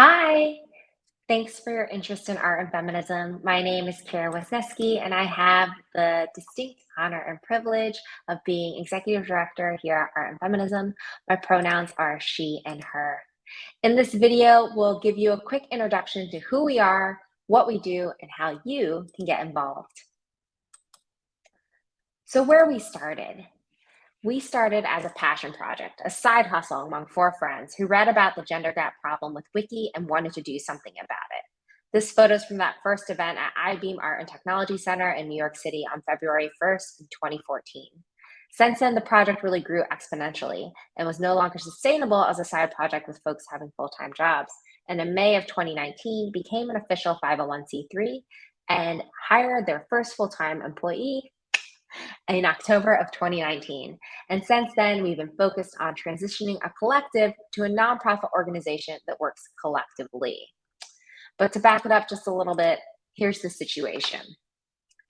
Hi, thanks for your interest in art and feminism. My name is Kira Wisniewski, and I have the distinct honor and privilege of being executive director here at Art and Feminism. My pronouns are she and her. In this video, we'll give you a quick introduction to who we are, what we do, and how you can get involved. So where we started. We started as a passion project, a side hustle among four friends who read about the gender gap problem with Wiki and wanted to do something about it. This photos from that first event at Eyebeam Art and Technology Center in New York City on February 1st, 2014. Since then, the project really grew exponentially and was no longer sustainable as a side project with folks having full-time jobs. And in May of 2019, became an official 501c3 and hired their first full-time employee, in October of 2019. And since then, we've been focused on transitioning a collective to a nonprofit organization that works collectively. But to back it up just a little bit, here's the situation.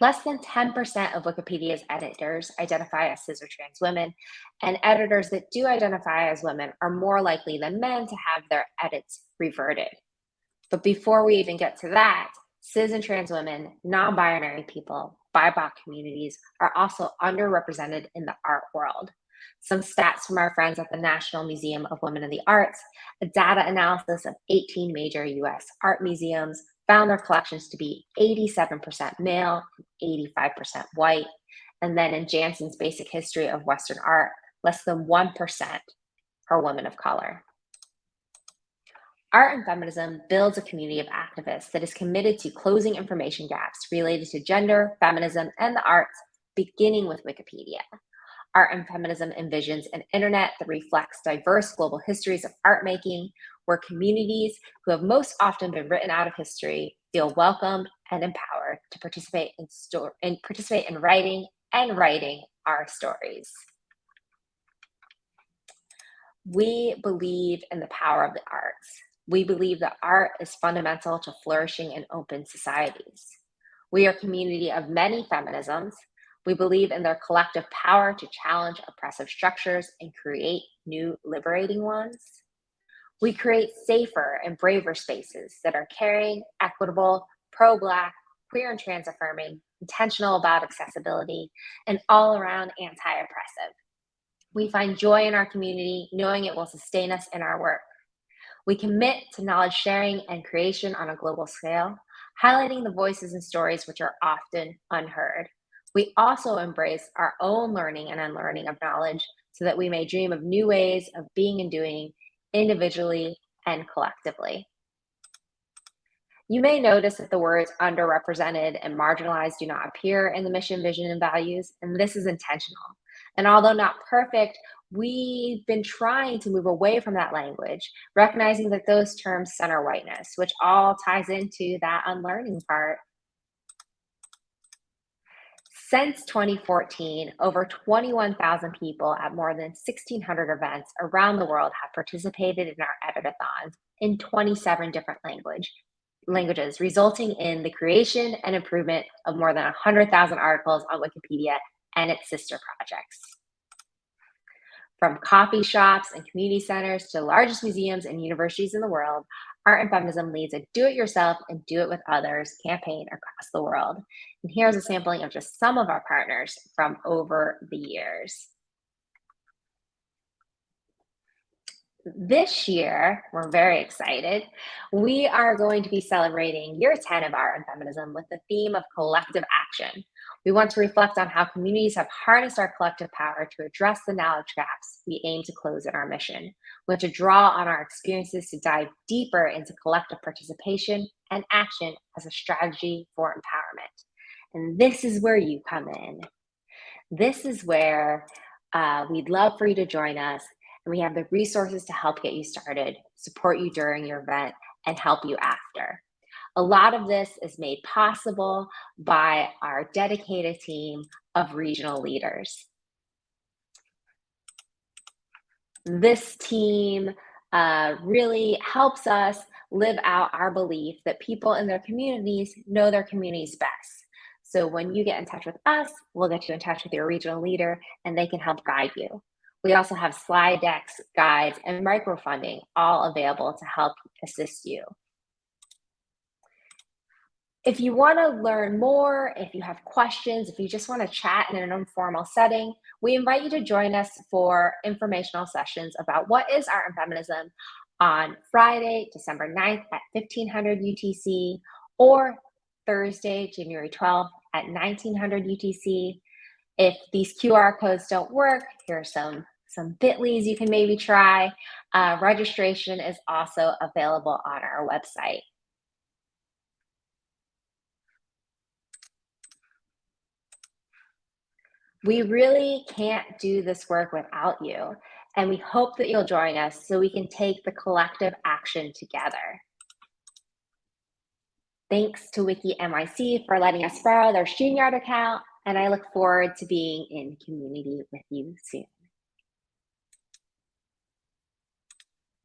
Less than 10% of Wikipedia's editors identify as cis or trans women, and editors that do identify as women are more likely than men to have their edits reverted. But before we even get to that, cis and trans women, non-binary people, BIPOC communities are also underrepresented in the art world. Some stats from our friends at the National Museum of Women in the Arts, a data analysis of 18 major US art museums found their collections to be 87% male, 85% white. And then in Janson's Basic History of Western Art, less than 1% are women of color. Art and Feminism builds a community of activists that is committed to closing information gaps related to gender, feminism, and the arts, beginning with Wikipedia. Art and Feminism envisions an internet that reflects diverse global histories of art making, where communities who have most often been written out of history feel welcomed and empowered to participate in, sto- and participate in writing and writing our stories. We believe in the power of the arts. We believe that art is fundamental to flourishing in open societies. We are a community of many feminisms. We believe in their collective power to challenge oppressive structures and create new liberating ones. We create safer and braver spaces that are caring, equitable, pro-Black, queer and trans affirming, intentional about accessibility, and all around anti-oppressive. We find joy in our community, knowing it will sustain us in our work. We commit to knowledge sharing and creation on a global scale, highlighting the voices and stories which are often unheard. We also embrace our own learning and unlearning of knowledge so that we may dream of new ways of being and doing individually and collectively. You may notice that the words underrepresented and marginalized do not appear in the mission, vision, and values, and this is intentional. And although not perfect, we've been trying to move away from that language, recognizing that those terms center whiteness, which all ties into that unlearning part. Since 2014, over 21,000 people at more than 1,600 events around the world have participated in our editathons in 27 different language, languages, resulting in the creation and improvement of more than 100,000 articles on Wikipedia and its sister projects. From coffee shops and community centers to the largest museums and universities in the world, Art and Feminism leads a do-it-yourself and do-it-with others campaign across the world. And here's a sampling of just some of our partners from over the years. This year, we're very excited. We are going to be celebrating year 10 of Art and Feminism with the theme of collective action, we want to reflect on how communities have harnessed our collective power to address the knowledge gaps we aim to close in our mission. We want to draw on our experiences to dive deeper into collective participation and action as a strategy for empowerment. And this is where you come in. This is where uh, we'd love for you to join us. And we have the resources to help get you started, support you during your event, and help you after. A lot of this is made possible by our dedicated team of regional leaders. This team uh, really helps us live out our belief that people in their communities know their communities best. So when you get in touch with us, we'll get you in touch with your regional leader and they can help guide you. We also have slide decks, guides, and microfunding all available to help assist you. If you want to learn more, if you have questions, if you just want to chat in an informal setting, we invite you to join us for informational sessions about what is art and feminism on Friday, December 9th at 1500 UTC or Thursday, January 12th at 1900 UTC. If these QR codes don't work, here are some, some bit.lys you can maybe try. Uh, registration is also available on our website. We really can't do this work without you, and we hope that you'll join us so we can take the collective action together. Thanks to Wiki NYC for letting us borrow their StreamYard account, and I look forward to being in community with you soon.